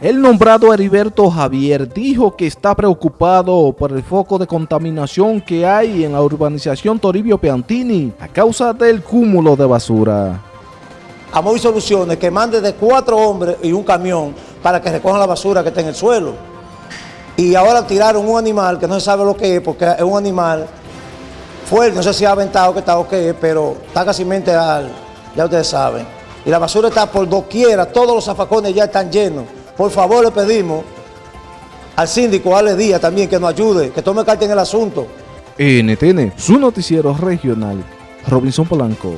El nombrado Heriberto Javier dijo que está preocupado por el foco de contaminación que hay en la urbanización Toribio Piantini a causa del cúmulo de basura. A Soluciones que mande de cuatro hombres y un camión para que recojan la basura que está en el suelo. Y ahora tiraron un animal que no se sabe lo que es, porque es un animal fuerte, no sé si ha aventado que está o qué es, pero está casi mente al, ya ustedes saben. Y la basura está por doquiera, todos los zafacones ya están llenos. Por favor, le pedimos al síndico Ale Díaz también que nos ayude, que tome carta en el asunto. NTN, su noticiero regional, Robinson Polanco.